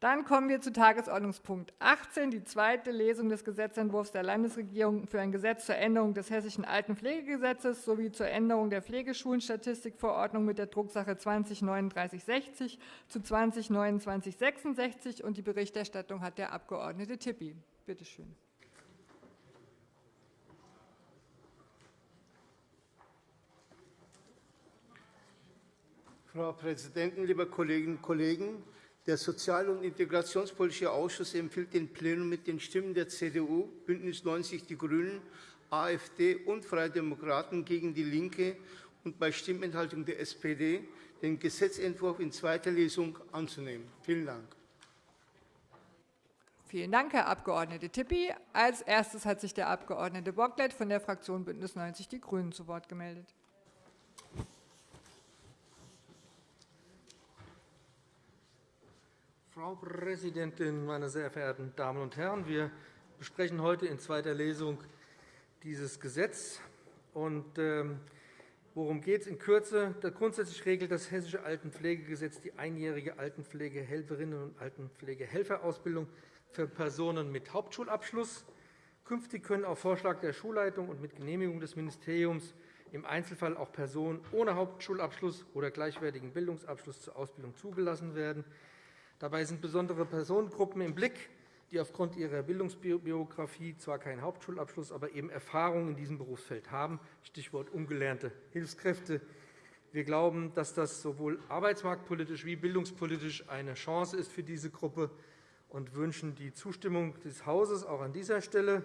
Dann kommen wir zu Tagesordnungspunkt 18, die zweite Lesung des Gesetzentwurfs der Landesregierung für ein Gesetz zur Änderung des Hessischen Altenpflegegesetzes sowie zur Änderung der Pflegeschulenstatistikverordnung mit der Drucksache 20-3960 zu 20-2966. Die Berichterstattung hat der Abg. Tipi. Bitte schön. Frau Präsidentin, liebe Kolleginnen und Kollegen! Der Sozial- und Integrationspolitische Ausschuss empfiehlt dem Plenum mit den Stimmen der CDU, BÜNDNIS 90 die GRÜNEN, AfD und Freie Demokraten gegen DIE LINKE und bei Stimmenthaltung der SPD den Gesetzentwurf in zweiter Lesung anzunehmen. Vielen Dank. Vielen Dank, Herr Abg. Tipi. Als erstes hat sich der Abg. Bocklet von der Fraktion BÜNDNIS 90 die GRÜNEN zu Wort gemeldet. Frau Präsidentin, meine sehr verehrten Damen und Herren! Wir besprechen heute in zweiter Lesung dieses Gesetz. Und, ähm, worum geht es in Kürze? Grundsätzlich regelt das Hessische Altenpflegegesetz die einjährige Altenpflegehelferinnen- und Altenpflegehelferausbildung für Personen mit Hauptschulabschluss. Künftig können auf Vorschlag der Schulleitung und mit Genehmigung des Ministeriums im Einzelfall auch Personen ohne Hauptschulabschluss oder gleichwertigen Bildungsabschluss zur Ausbildung zugelassen werden. Dabei sind besondere Personengruppen im Blick, die aufgrund ihrer Bildungsbiografie zwar keinen Hauptschulabschluss, aber eben Erfahrung in diesem Berufsfeld haben, Stichwort ungelernte Hilfskräfte. Wir glauben, dass das sowohl arbeitsmarktpolitisch wie bildungspolitisch eine Chance ist für diese Gruppe und wünschen die Zustimmung des Hauses auch an dieser Stelle.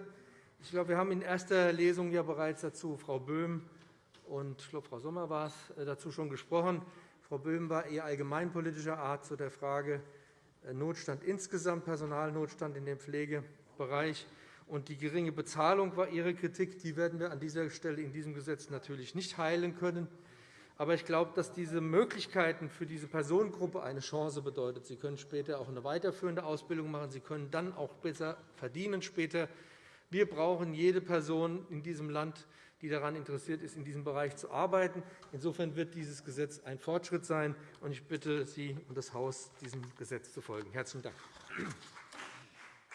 Ich glaube, wir haben in erster Lesung ja bereits dazu Frau Böhm und ich glaube, Frau Sommer war es, äh, dazu schon gesprochen. Frau Böhm war eher allgemeinpolitischer Art zu der Frage Notstand insgesamt, Personalnotstand in dem Pflegebereich. Und die geringe Bezahlung war Ihre Kritik. Die werden wir an dieser Stelle in diesem Gesetz natürlich nicht heilen können. Aber ich glaube, dass diese Möglichkeiten für diese Personengruppe eine Chance bedeuten. Sie können später auch eine weiterführende Ausbildung machen. Sie können dann auch besser verdienen später. Wir brauchen jede Person in diesem Land, die daran interessiert ist, in diesem Bereich zu arbeiten. Insofern wird dieses Gesetz ein Fortschritt sein. und Ich bitte Sie und das Haus, diesem Gesetz zu folgen. – Herzlichen Dank.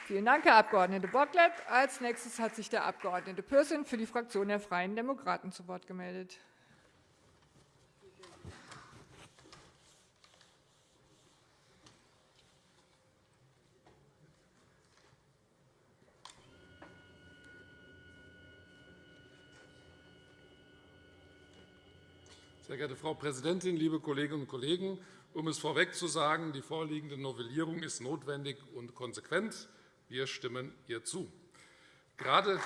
Vielen Dank, Herr Abg. Bocklet. Als nächstes hat sich der Abg. Pürsün für die Fraktion der Freien Demokraten zu Wort gemeldet. Sehr geehrte Frau Präsidentin, liebe Kolleginnen und Kollegen! Um es vorweg zu sagen, die vorliegende Novellierung ist notwendig und konsequent. Wir stimmen ihr zu. Gerade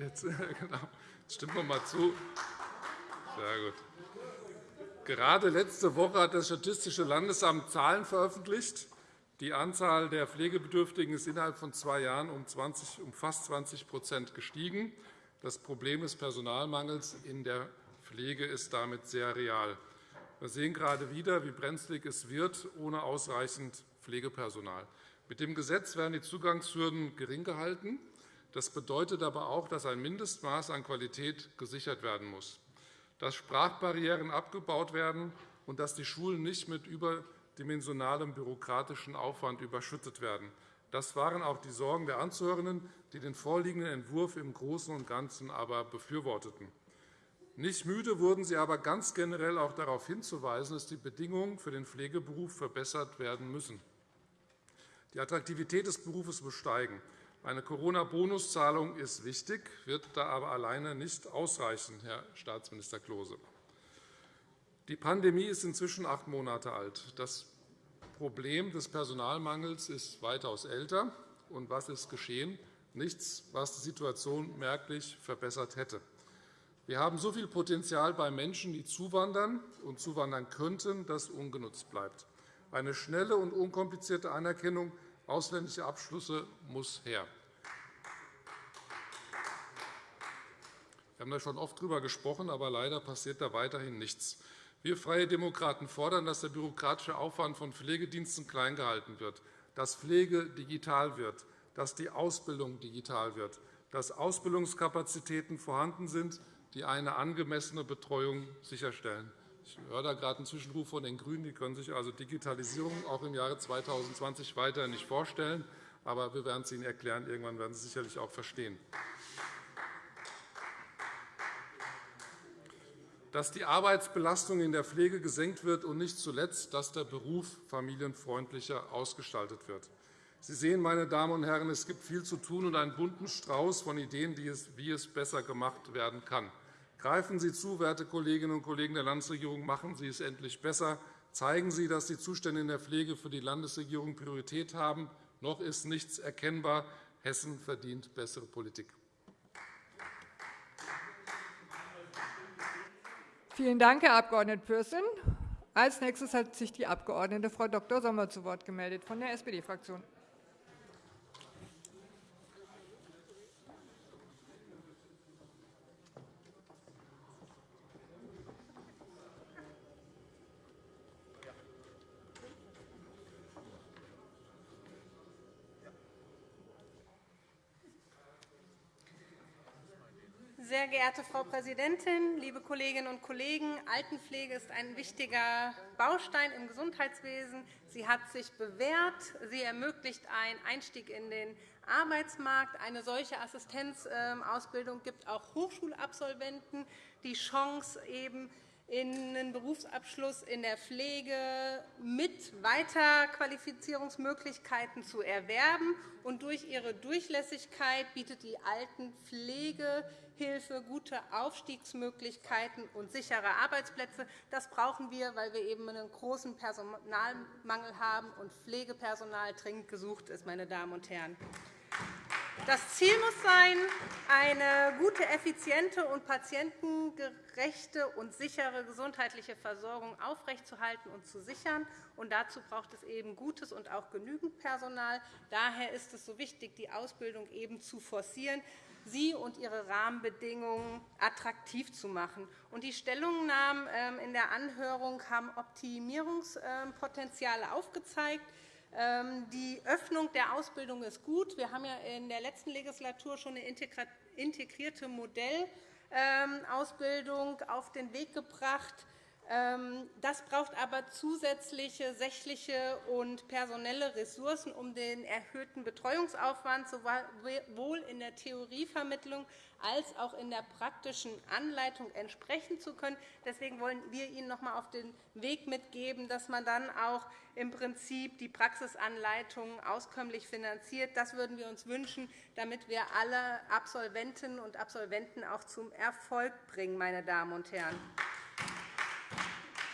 Jetzt, genau. Stimmen wir mal zu. Sehr gut. Gerade letzte Woche hat das Statistische Landesamt Zahlen veröffentlicht. Die Anzahl der Pflegebedürftigen ist innerhalb von zwei Jahren um, 20, um fast 20% gestiegen. Das Problem des Personalmangels in der Pflege ist damit sehr real. Wir sehen gerade wieder, wie brenzlig es wird ohne ausreichend Pflegepersonal. Mit dem Gesetz werden die Zugangshürden gering gehalten. Das bedeutet aber auch, dass ein Mindestmaß an Qualität gesichert werden muss, dass Sprachbarrieren abgebaut werden und dass die Schulen nicht mit überdimensionalem bürokratischen Aufwand überschüttet werden. Das waren auch die Sorgen der Anzuhörenden, die den vorliegenden Entwurf im Großen und Ganzen aber befürworteten. Nicht müde wurden sie aber ganz generell auch darauf hinzuweisen, dass die Bedingungen für den Pflegeberuf verbessert werden müssen. Die Attraktivität des Berufes muss steigen. Eine Corona-Bonuszahlung ist wichtig, wird da aber alleine nicht ausreichen, Herr Staatsminister Klose. Die Pandemie ist inzwischen acht Monate alt. Das Problem des Personalmangels ist weitaus älter. Und was ist geschehen? Nichts, was die Situation merklich verbessert hätte. Wir haben so viel Potenzial bei Menschen, die zuwandern und zuwandern könnten, das ungenutzt bleibt. Eine schnelle und unkomplizierte Anerkennung ausländischer Abschlüsse muss her. Wir haben da schon oft darüber gesprochen, aber leider passiert da weiterhin nichts. Wir Freie Demokraten fordern, dass der bürokratische Aufwand von Pflegediensten klein gehalten wird, dass Pflege digital wird, dass die Ausbildung digital wird, dass Ausbildungskapazitäten vorhanden sind, die eine angemessene Betreuung sicherstellen. Ich höre da gerade einen Zwischenruf von den GRÜNEN. Die können sich also Digitalisierung auch im Jahre 2020 weiter nicht vorstellen. Aber wir werden es Ihnen erklären. Irgendwann werden Sie es sicherlich auch verstehen. Dass die Arbeitsbelastung in der Pflege gesenkt wird und nicht zuletzt, dass der Beruf familienfreundlicher ausgestaltet wird. Sie sehen, meine Damen und Herren, es gibt viel zu tun und einen bunten Strauß von Ideen, wie es besser gemacht werden kann. Greifen Sie zu, werte Kolleginnen und Kollegen der Landesregierung, machen Sie es endlich besser. Zeigen Sie, dass die Zustände in der Pflege für die Landesregierung Priorität haben. Noch ist nichts erkennbar. Hessen verdient bessere Politik. Vielen Dank, Herr Abg. Pürsün. Als nächstes hat sich die Abg. Frau Dr. Sommer zu Wort gemeldet von der SPD-Fraktion. Sehr geehrte Frau Präsidentin, liebe Kolleginnen und Kollegen! Altenpflege ist ein wichtiger Baustein im Gesundheitswesen. Sie hat sich bewährt. Sie ermöglicht einen Einstieg in den Arbeitsmarkt. Eine solche Assistenzausbildung gibt auch Hochschulabsolventen die Chance, eben einen Berufsabschluss in der Pflege mit Weiterqualifizierungsmöglichkeiten zu erwerben. Und durch ihre Durchlässigkeit bietet die Altenpflegehilfe gute Aufstiegsmöglichkeiten und sichere Arbeitsplätze. Das brauchen wir, weil wir eben einen großen Personalmangel haben und Pflegepersonal dringend gesucht ist. Meine Damen und Herren. Das Ziel muss sein, eine gute, effiziente und patientengerechte und sichere gesundheitliche Versorgung aufrechtzuerhalten und zu sichern. Und dazu braucht es eben gutes und auch genügend Personal. Daher ist es so wichtig, die Ausbildung eben zu forcieren, sie und ihre Rahmenbedingungen attraktiv zu machen. Die Stellungnahmen ähm, in der Anhörung haben Optimierungspotenziale aufgezeigt. Ähm, die Öffnung der Ausbildung ist gut. Wir haben ja in der letzten Legislatur schon eine integrierte Modellausbildung auf den Weg gebracht. Ähm, das braucht aber zusätzliche sächliche und personelle Ressourcen, um den erhöhten Betreuungsaufwand sowohl in der Theorievermittlung als auch in der praktischen Anleitung entsprechen zu können. Deswegen wollen wir Ihnen noch einmal auf den Weg mitgeben, dass man dann auch im Prinzip die Praxisanleitungen auskömmlich finanziert. Das würden wir uns wünschen, damit wir alle Absolventinnen und Absolventen auch zum Erfolg bringen. Meine Damen und Herren.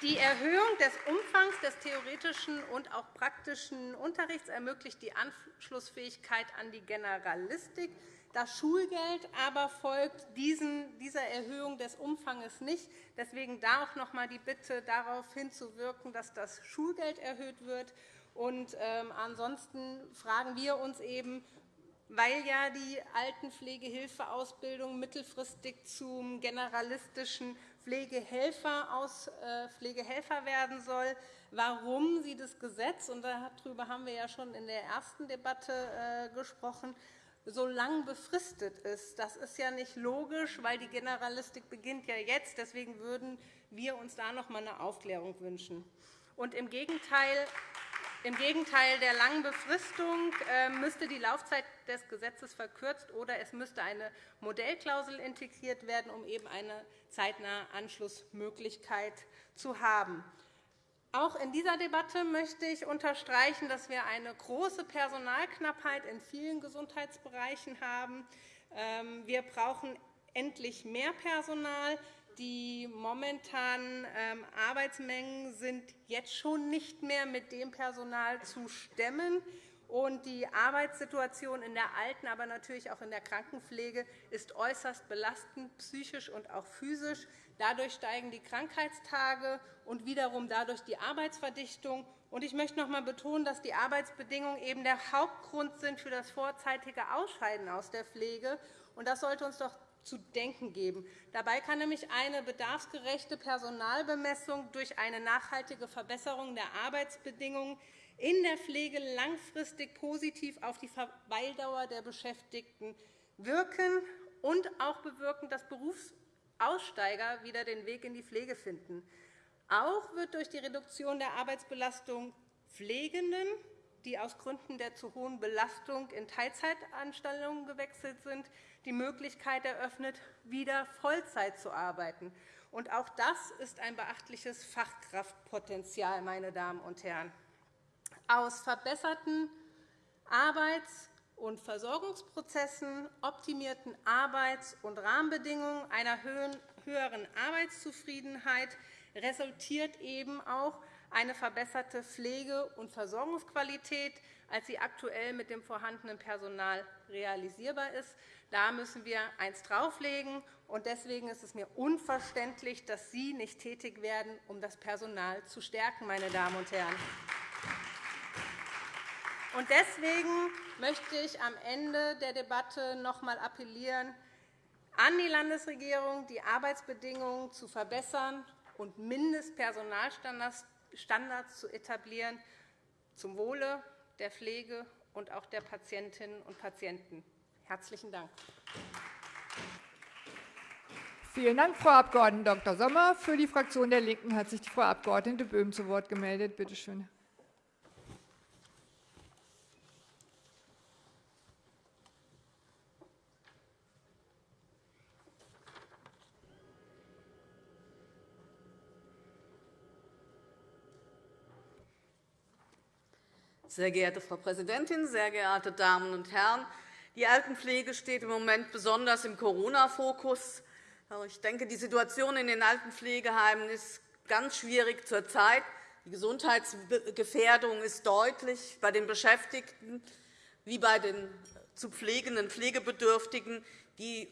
Die Erhöhung des Umfangs des theoretischen und auch praktischen Unterrichts ermöglicht die Anschlussfähigkeit an die Generalistik. Das Schulgeld aber folgt dieser Erhöhung des Umfangs nicht. Deswegen da auch noch einmal die Bitte, darauf hinzuwirken, dass das Schulgeld erhöht wird. Und, ähm, ansonsten fragen wir uns eben, weil ja die Altenpflegehilfeausbildung mittelfristig zum generalistischen Pflegehelfer, aus, äh, Pflegehelfer werden soll, warum sie das Gesetz, und darüber haben wir ja schon in der ersten Debatte äh, gesprochen, so lang befristet ist. Das ist ja nicht logisch, weil die Generalistik beginnt ja jetzt. Deswegen würden wir uns da noch einmal eine Aufklärung wünschen. Und Im Gegenteil, im Gegenteil der langen Befristung äh, müsste die Laufzeit des Gesetzes verkürzt oder es müsste eine Modellklausel integriert werden, um eben eine zeitnahe Anschlussmöglichkeit zu haben. Auch in dieser Debatte möchte ich unterstreichen, dass wir eine große Personalknappheit in vielen Gesundheitsbereichen haben. Ähm, wir brauchen endlich mehr Personal. Die momentanen ähm, Arbeitsmengen sind jetzt schon nicht mehr mit dem Personal zu stemmen. Und die Arbeitssituation in der Alten-, aber natürlich auch in der Krankenpflege ist äußerst belastend, psychisch und auch physisch. Dadurch steigen die Krankheitstage und wiederum dadurch die Arbeitsverdichtung. Ich möchte noch einmal betonen, dass die Arbeitsbedingungen eben der Hauptgrund sind für das vorzeitige Ausscheiden aus der Pflege. Das sollte uns doch zu denken geben. Dabei kann nämlich eine bedarfsgerechte Personalbemessung durch eine nachhaltige Verbesserung der Arbeitsbedingungen in der Pflege langfristig positiv auf die Verweildauer der Beschäftigten wirken und auch bewirken, dass Berufsaussteiger wieder den Weg in die Pflege finden. Auch wird durch die Reduktion der Arbeitsbelastung Pflegenden, die aus Gründen der zu hohen Belastung in Teilzeitanstellungen gewechselt sind, die Möglichkeit eröffnet, wieder Vollzeit zu arbeiten. Und auch das ist ein beachtliches Fachkraftpotenzial, meine Damen und Herren. Aus verbesserten Arbeits- und Versorgungsprozessen, optimierten Arbeits- und Rahmenbedingungen, einer höheren Arbeitszufriedenheit resultiert eben auch eine verbesserte Pflege- und Versorgungsqualität, als sie aktuell mit dem vorhandenen Personal realisierbar ist. Da müssen wir eins drauflegen. Und deswegen ist es mir unverständlich, dass Sie nicht tätig werden, um das Personal zu stärken, meine Damen und Herren. Und deswegen möchte ich am Ende der Debatte noch einmal appellieren an die Landesregierung, die Arbeitsbedingungen zu verbessern und Mindestpersonalstandards zu etablieren, zum Wohle der Pflege und auch der Patientinnen und Patienten. Herzlichen Dank. Vielen Dank, Frau Abg. Dr. Sommer. Für die Fraktion der LINKEN hat sich die Frau Abg. Böhm zu Wort gemeldet. Bitte schön. Sehr geehrte Frau Präsidentin, sehr geehrte Damen und Herren! Die Altenpflege steht im Moment besonders im Corona-Fokus. Ich denke, die Situation in den Altenpflegeheimen ist ganz schwierig zurzeit. Die Gesundheitsgefährdung ist deutlich bei den Beschäftigten wie bei den zu pflegenden Pflegebedürftigen. Die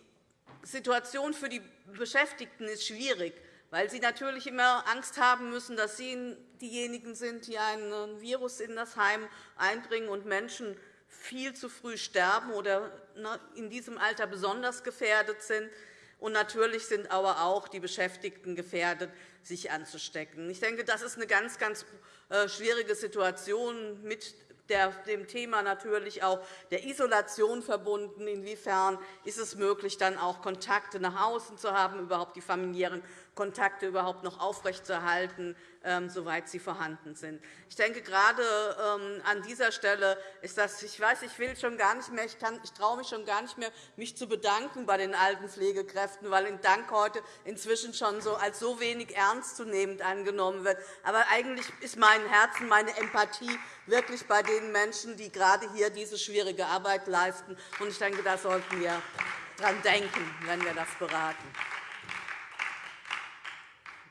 Situation für die Beschäftigten ist schwierig weil sie natürlich immer Angst haben müssen, dass sie diejenigen sind, die ein Virus in das Heim einbringen und Menschen viel zu früh sterben oder ne, in diesem Alter besonders gefährdet sind. Und natürlich sind aber auch die Beschäftigten gefährdet, sich anzustecken. Ich denke, das ist eine ganz, ganz äh, schwierige Situation mit dem Thema natürlich auch der Isolation verbunden. Inwiefern ist es möglich, dann auch Kontakte nach außen zu haben, überhaupt die familiären Kontakte überhaupt noch aufrechtzuerhalten, ähm, soweit sie vorhanden sind. Ich denke, gerade ähm, an dieser Stelle ist das, ich weiß, ich will schon gar nicht mehr, ich, kann, ich traue mich schon gar nicht mehr, mich zu bedanken bei den alten Pflegekräften, weil ein Dank heute inzwischen schon so als so wenig ernstzunehmend angenommen wird. Aber eigentlich ist mein Herzen, meine Empathie wirklich bei den Menschen, die gerade hier diese schwierige Arbeit leisten. Ich denke, da sollten wir daran denken, wenn wir das beraten.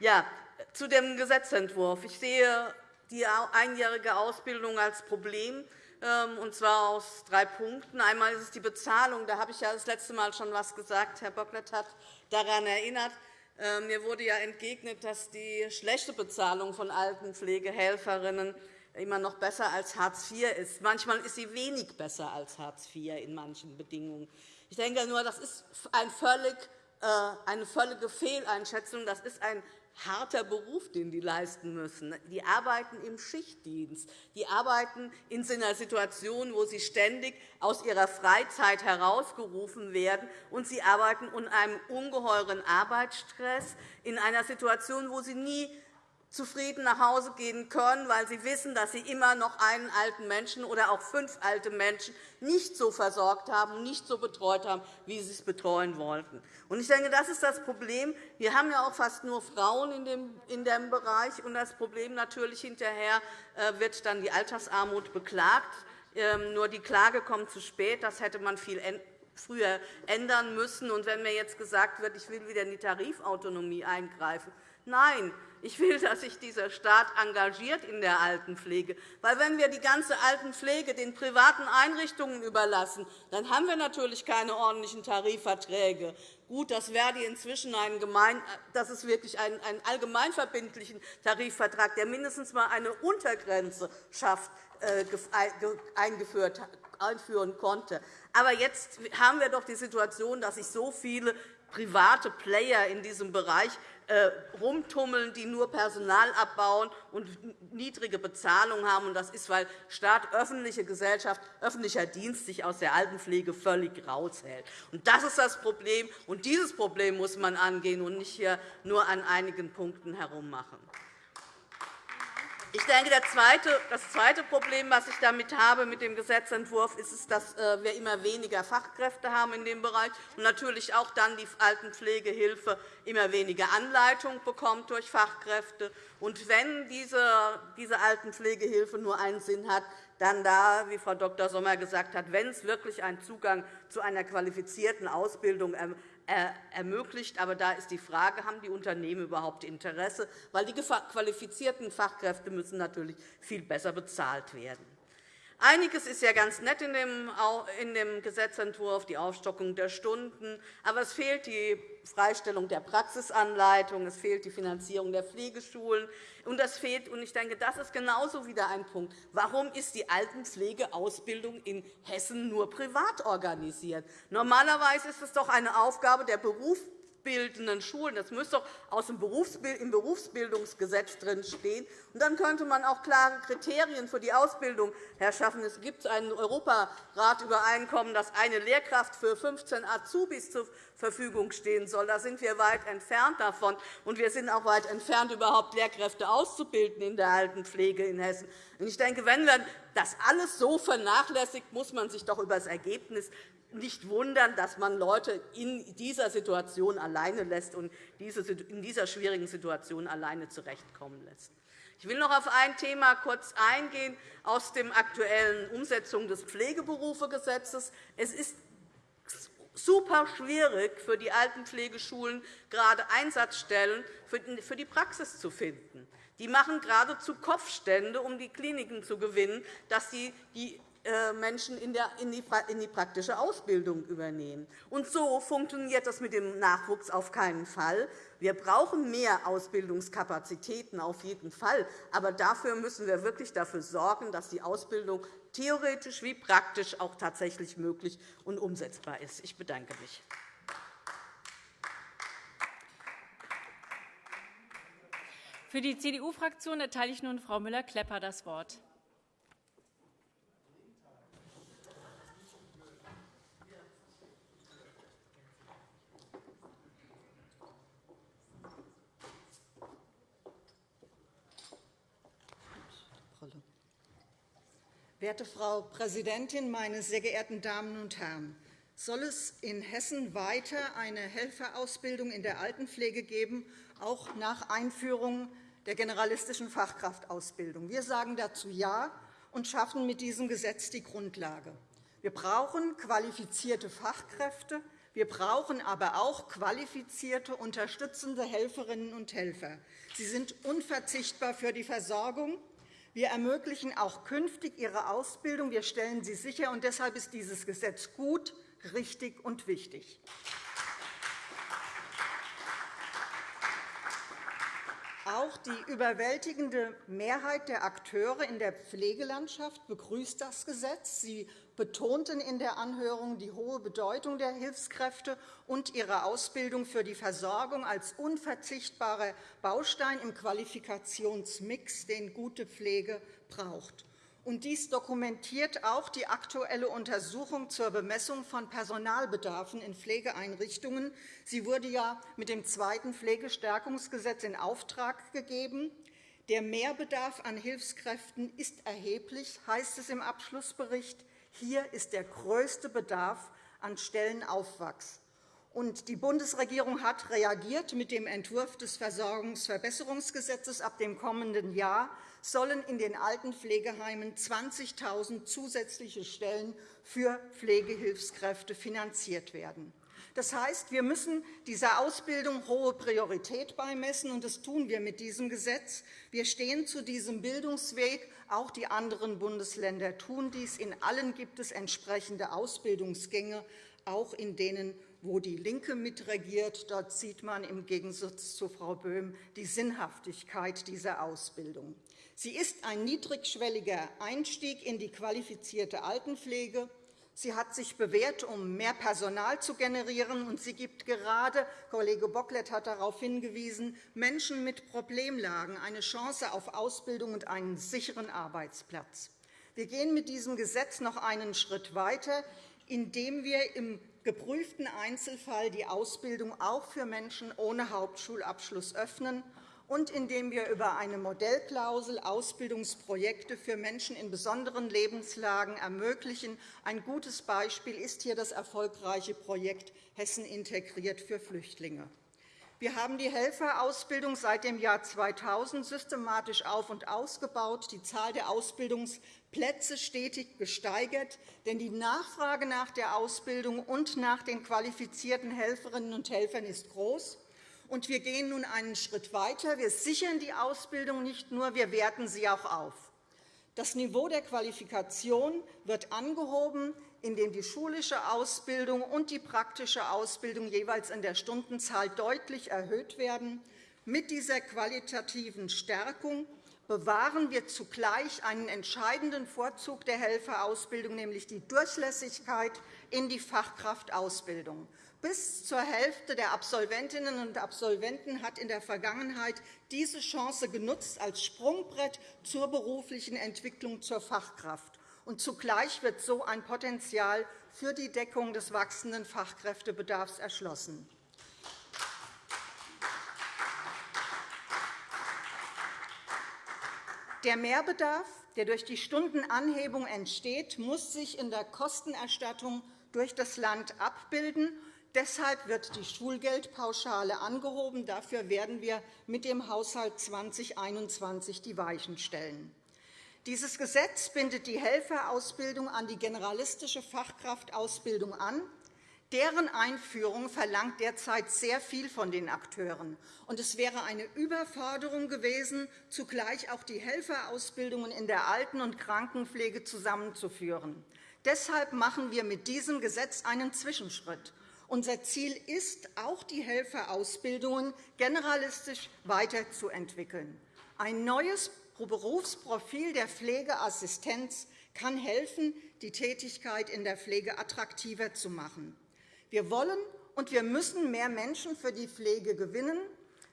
Ja, zu dem Gesetzentwurf. Ich sehe die einjährige Ausbildung als Problem, ähm, und zwar aus drei Punkten. Einmal ist es die Bezahlung. Da habe ich ja das letzte Mal schon etwas gesagt. Herr Bocklet hat daran erinnert. Ähm, mir wurde ja entgegnet, dass die schlechte Bezahlung von Altenpflegehelferinnen immer noch besser als Hartz IV ist. Manchmal ist sie wenig besser als Hartz IV in manchen Bedingungen. Ich denke nur, das ist ein völlig, äh, eine völlige Fehleinschätzung. Das ist ein harter Beruf, den die leisten müssen. Die arbeiten im Schichtdienst. Die arbeiten in einer Situation, wo sie ständig aus ihrer Freizeit herausgerufen werden. Und sie arbeiten unter einem ungeheuren Arbeitsstress, in einer Situation, wo sie nie zufrieden nach Hause gehen können, weil sie wissen, dass sie immer noch einen alten Menschen oder auch fünf alte Menschen nicht so versorgt haben, nicht so betreut haben, wie sie es betreuen wollten. Ich denke, das ist das Problem. Wir haben ja auch fast nur Frauen in dem Bereich. Und das Problem natürlich hinterher äh, wird dann die Altersarmut beklagt. Ähm, nur die Klage kommt zu spät. Das hätte man viel früher ändern müssen. Und wenn mir jetzt gesagt wird, ich will wieder in die Tarifautonomie eingreifen, nein, ich will, dass sich dieser Staat engagiert in der Altenpflege. Weil wenn wir die ganze Altenpflege den privaten Einrichtungen überlassen, dann haben wir natürlich keine ordentlichen Tarifverträge. Gut, dass Verdi inzwischen einen gemein, das ist wirklich einen, einen allgemeinverbindlichen Tarifvertrag, der mindestens einmal eine Untergrenze schafft, äh, eingeführt, einführen konnte. Aber jetzt haben wir doch die Situation, dass sich so viele private Player in diesem Bereich äh, rumtummeln, die nur Personal abbauen und niedrige Bezahlung haben. Das ist, weil Staat, öffentliche Gesellschaft, öffentlicher Dienst sich aus der Altenpflege völlig raushält. Das ist das Problem. Und dieses Problem muss man angehen und nicht hier nur an einigen Punkten herummachen. Ich denke, das zweite Problem, das ich damit habe mit dem Gesetzentwurf, ist, dass äh, wir immer weniger Fachkräfte haben in dem Bereich und natürlich auch dann die Altenpflegehilfe immer weniger Anleitung bekommt durch Fachkräfte. Und wenn diese, diese Altenpflegehilfe nur einen Sinn hat, dann da, wie Frau Dr. Sommer gesagt hat, wenn es wirklich einen Zugang zu einer qualifizierten Ausbildung ermöglicht. Aber da ist die Frage, haben die Unternehmen überhaupt Interesse? Weil die qualifizierten Fachkräfte müssen natürlich viel besser bezahlt werden. Einiges ist ja ganz nett in dem Gesetzentwurf, die Aufstockung der Stunden. Aber es fehlt die Freistellung der Praxisanleitung, es fehlt die Finanzierung der Pflegeschulen. Und das fehlt, und ich denke, das ist genauso wieder ein Punkt. Warum ist die Altenpflegeausbildung in Hessen nur privat organisiert? Normalerweise ist es doch eine Aufgabe der Berufs berufsbildenden Schulen. Das müsste doch aus dem im Berufsbildungsgesetz drinstehen. Und dann könnte man auch klare Kriterien für die Ausbildung herschaffen. Es gibt ein Europarat-Übereinkommen, dass eine Lehrkraft für 15 Azubis zur Verfügung stehen soll. Da sind wir weit entfernt davon. Und wir sind auch weit entfernt, überhaupt Lehrkräfte auszubilden in der Altenpflege in Hessen. Ich denke, wenn man das alles so vernachlässigt, muss man sich doch über das Ergebnis nicht wundern, dass man Leute in dieser Situation alleine lässt und in dieser schwierigen Situation alleine zurechtkommen lässt. Ich will noch auf ein Thema kurz eingehen aus der aktuellen Umsetzung des Pflegeberufegesetzes. Es ist super schwierig für die Altenpflegeschulen, gerade Einsatzstellen für die Praxis zu finden. Die machen geradezu Kopfstände, um die Kliniken zu gewinnen, dass sie die Menschen in die praktische Ausbildung übernehmen. Und so funktioniert das mit dem Nachwuchs auf keinen Fall. Wir brauchen mehr Ausbildungskapazitäten auf jeden Fall. Aber dafür müssen wir wirklich dafür sorgen, dass die Ausbildung theoretisch wie praktisch auch tatsächlich möglich und umsetzbar ist. Ich bedanke mich. Für die CDU-Fraktion erteile ich nun Frau Müller-Klepper das Wort. Werte Frau Präsidentin, meine sehr geehrten Damen und Herren! Soll es in Hessen weiter eine Helferausbildung in der Altenpflege geben, auch nach Einführung der generalistischen Fachkraftausbildung? Wir sagen dazu Ja und schaffen mit diesem Gesetz die Grundlage. Wir brauchen qualifizierte Fachkräfte, wir brauchen aber auch qualifizierte unterstützende Helferinnen und Helfer. Sie sind unverzichtbar für die Versorgung wir ermöglichen auch künftig ihre Ausbildung. Wir stellen sie sicher. und Deshalb ist dieses Gesetz gut, richtig und wichtig. Auch die überwältigende Mehrheit der Akteure in der Pflegelandschaft begrüßt das Gesetz. Sie betonten in der Anhörung die hohe Bedeutung der Hilfskräfte und ihre Ausbildung für die Versorgung als unverzichtbarer Baustein im Qualifikationsmix, den gute Pflege braucht. Und dies dokumentiert auch die aktuelle Untersuchung zur Bemessung von Personalbedarfen in Pflegeeinrichtungen. Sie wurde ja mit dem zweiten Pflegestärkungsgesetz in Auftrag gegeben. Der Mehrbedarf an Hilfskräften ist erheblich, heißt es im Abschlussbericht. Hier ist der größte Bedarf an Stellenaufwachs. Und die Bundesregierung hat reagiert mit dem Entwurf des Versorgungsverbesserungsgesetzes. Ab dem kommenden Jahr sollen in den Altenpflegeheimen 20.000 zusätzliche Stellen für Pflegehilfskräfte finanziert werden. Das heißt, wir müssen dieser Ausbildung hohe Priorität beimessen, und das tun wir mit diesem Gesetz. Wir stehen zu diesem Bildungsweg. Auch die anderen Bundesländer tun dies. In allen gibt es entsprechende Ausbildungsgänge, auch in denen wo die LINKE mitregiert. Dort sieht man im Gegensatz zu Frau Böhm die Sinnhaftigkeit dieser Ausbildung. Sie ist ein niedrigschwelliger Einstieg in die qualifizierte Altenpflege. Sie hat sich bewährt, um mehr Personal zu generieren, und sie gibt gerade, Kollege Bocklet hat darauf hingewiesen, Menschen mit Problemlagen eine Chance auf Ausbildung und einen sicheren Arbeitsplatz. Wir gehen mit diesem Gesetz noch einen Schritt weiter, indem wir im geprüften Einzelfall die Ausbildung auch für Menschen ohne Hauptschulabschluss öffnen und indem wir über eine Modellklausel Ausbildungsprojekte für Menschen in besonderen Lebenslagen ermöglichen. Ein gutes Beispiel ist hier das erfolgreiche Projekt Hessen integriert für Flüchtlinge. Wir haben die Helferausbildung seit dem Jahr 2000 systematisch auf- und ausgebaut, die Zahl der Ausbildungsplätze stetig gesteigert. Denn die Nachfrage nach der Ausbildung und nach den qualifizierten Helferinnen und Helfern ist groß. Und wir gehen nun einen Schritt weiter. Wir sichern die Ausbildung nicht nur, wir werten sie auch auf. Das Niveau der Qualifikation wird angehoben indem die schulische Ausbildung und die praktische Ausbildung jeweils in der Stundenzahl deutlich erhöht werden. Mit dieser qualitativen Stärkung bewahren wir zugleich einen entscheidenden Vorzug der Helferausbildung, nämlich die Durchlässigkeit in die Fachkraftausbildung. Bis zur Hälfte der Absolventinnen und Absolventen hat in der Vergangenheit diese Chance genutzt als Sprungbrett zur beruflichen Entwicklung zur Fachkraft und zugleich wird so ein Potenzial für die Deckung des wachsenden Fachkräftebedarfs erschlossen. Der Mehrbedarf, der durch die Stundenanhebung entsteht, muss sich in der Kostenerstattung durch das Land abbilden. Deshalb wird die Schulgeldpauschale angehoben. Dafür werden wir mit dem Haushalt 2021 die Weichen stellen. Dieses Gesetz bindet die Helferausbildung an die generalistische Fachkraftausbildung an. Deren Einführung verlangt derzeit sehr viel von den Akteuren. Und es wäre eine Überforderung gewesen, zugleich auch die Helferausbildungen in der Alten- und Krankenpflege zusammenzuführen. Deshalb machen wir mit diesem Gesetz einen Zwischenschritt. Unser Ziel ist, auch die Helferausbildungen generalistisch weiterzuentwickeln. Ein neues Berufsprofil der Pflegeassistenz kann helfen, die Tätigkeit in der Pflege attraktiver zu machen. Wir wollen und wir müssen mehr Menschen für die Pflege gewinnen.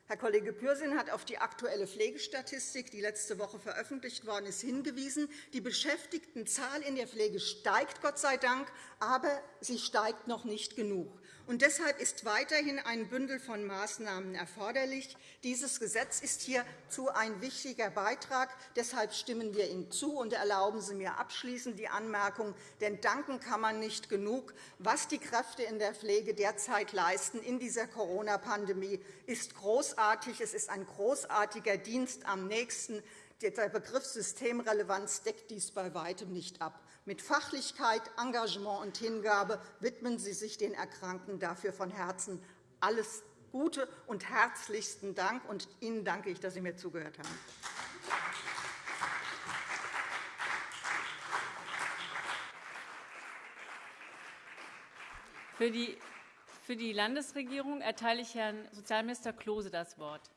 Herr Kollege Pürsün hat auf die aktuelle Pflegestatistik, die letzte Woche veröffentlicht worden ist, hingewiesen. Die Beschäftigtenzahl in der Pflege steigt, Gott sei Dank, aber sie steigt noch nicht genug. Und deshalb ist weiterhin ein Bündel von Maßnahmen erforderlich. Dieses Gesetz ist hierzu ein wichtiger Beitrag. Deshalb stimmen wir ihm zu. Und erlauben Sie mir abschließend die Anmerkung, denn danken kann man nicht genug. Was die Kräfte in der Pflege derzeit leisten in dieser Corona-Pandemie, ist großartig. Es ist ein großartiger Dienst am nächsten. Der Begriff Systemrelevanz deckt dies bei weitem nicht ab. Mit Fachlichkeit, Engagement und Hingabe widmen Sie sich den Erkrankten. Dafür von Herzen alles Gute und herzlichsten Dank. Und Ihnen danke ich, dass Sie mir zugehört haben. Für die Landesregierung erteile ich Herrn Sozialminister Klose das Wort.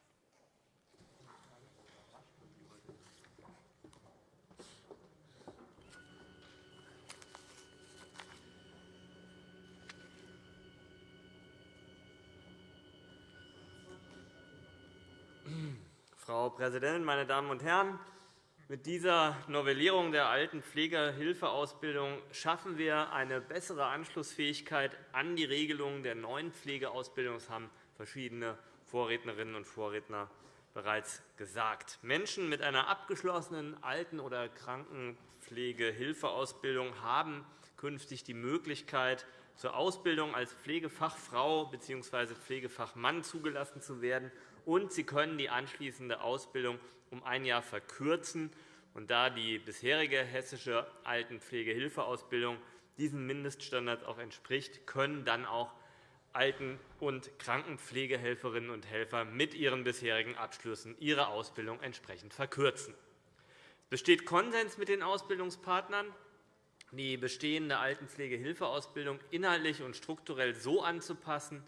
Frau Präsidentin, meine Damen und Herren! Mit dieser Novellierung der alten Pflegehilfeausbildung schaffen wir eine bessere Anschlussfähigkeit an die Regelungen der neuen Pflegeausbildung. Das haben verschiedene Vorrednerinnen und Vorredner bereits gesagt. Menschen mit einer abgeschlossenen Alten- oder Krankenpflegehilfeausbildung haben künftig die Möglichkeit, zur Ausbildung als Pflegefachfrau bzw. Pflegefachmann zugelassen zu werden und sie können die anschließende Ausbildung um ein Jahr verkürzen. Und da die bisherige hessische Altenpflegehilfeausbildung diesen Mindeststandards auch entspricht, können dann auch Alten- und Krankenpflegehelferinnen und Helfer mit ihren bisherigen Abschlüssen ihre Ausbildung entsprechend verkürzen. Es besteht Konsens mit den Ausbildungspartnern, die bestehende Altenpflegehilfeausbildung inhaltlich und strukturell so anzupassen,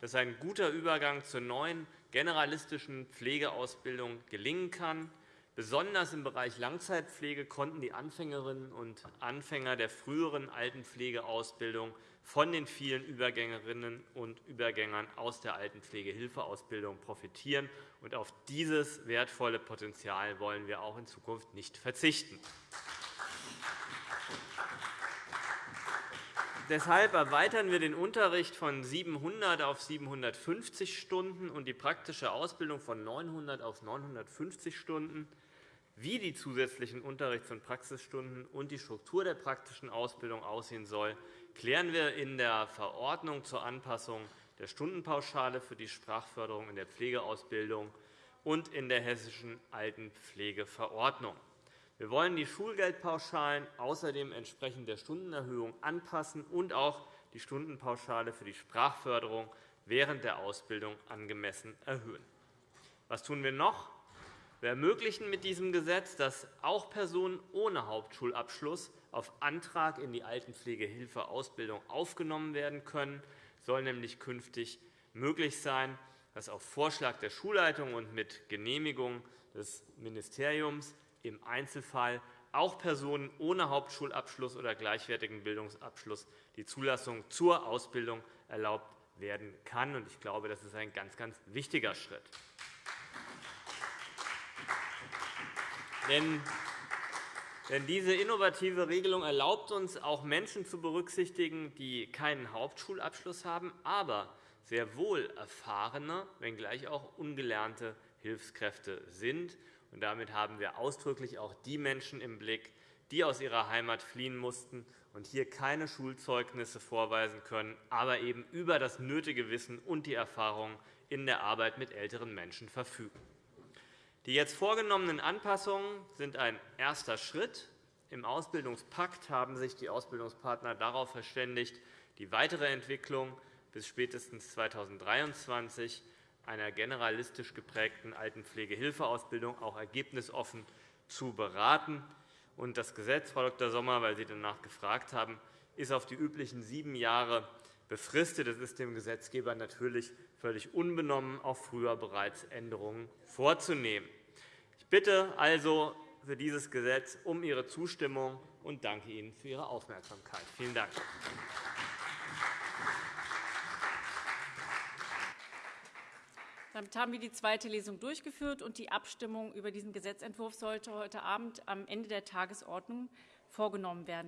dass ein guter Übergang zur neuen generalistischen Pflegeausbildung gelingen kann. Besonders im Bereich Langzeitpflege konnten die Anfängerinnen und Anfänger der früheren Altenpflegeausbildung von den vielen Übergängerinnen und Übergängern aus der Altenpflegehilfeausbildung profitieren. Auf dieses wertvolle Potenzial wollen wir auch in Zukunft nicht verzichten. Deshalb erweitern wir den Unterricht von 700 auf 750 Stunden und die praktische Ausbildung von 900 auf 950 Stunden. Wie die zusätzlichen Unterrichts- und Praxisstunden und die Struktur der praktischen Ausbildung aussehen soll, klären wir in der Verordnung zur Anpassung der Stundenpauschale für die Sprachförderung in der Pflegeausbildung und in der Hessischen Altenpflegeverordnung. Wir wollen die Schulgeldpauschalen außerdem entsprechend der Stundenerhöhung anpassen und auch die Stundenpauschale für die Sprachförderung während der Ausbildung angemessen erhöhen. Was tun wir noch? Wir ermöglichen mit diesem Gesetz, dass auch Personen ohne Hauptschulabschluss auf Antrag in die Altenpflegehilfeausbildung aufgenommen werden können. Es soll nämlich künftig möglich sein, dass auf Vorschlag der Schulleitung und mit Genehmigung des Ministeriums im Einzelfall auch Personen ohne Hauptschulabschluss oder gleichwertigen Bildungsabschluss die Zulassung zur Ausbildung erlaubt werden kann. Ich glaube, das ist ein ganz, ganz wichtiger Schritt. Denn diese innovative Regelung erlaubt uns, auch Menschen zu berücksichtigen, die keinen Hauptschulabschluss haben, aber sehr wohl erfahrene, wenngleich auch ungelernte Hilfskräfte sind. Und damit haben wir ausdrücklich auch die Menschen im Blick, die aus ihrer Heimat fliehen mussten und hier keine Schulzeugnisse vorweisen können, aber eben über das nötige Wissen und die Erfahrung in der Arbeit mit älteren Menschen verfügen. Die jetzt vorgenommenen Anpassungen sind ein erster Schritt. Im Ausbildungspakt haben sich die Ausbildungspartner darauf verständigt, die weitere Entwicklung bis spätestens 2023 einer generalistisch geprägten Altenpflegehilfeausbildung auch ergebnisoffen zu beraten. Das Gesetz, Frau Dr. Sommer, weil Sie danach gefragt haben, ist auf die üblichen sieben Jahre befristet. Es ist dem Gesetzgeber natürlich völlig unbenommen, auch früher bereits Änderungen vorzunehmen. Ich bitte also für dieses Gesetz um Ihre Zustimmung und danke Ihnen für Ihre Aufmerksamkeit. Vielen Dank. Damit haben wir die zweite Lesung durchgeführt, und die Abstimmung über diesen Gesetzentwurf sollte heute Abend am Ende der Tagesordnung vorgenommen werden.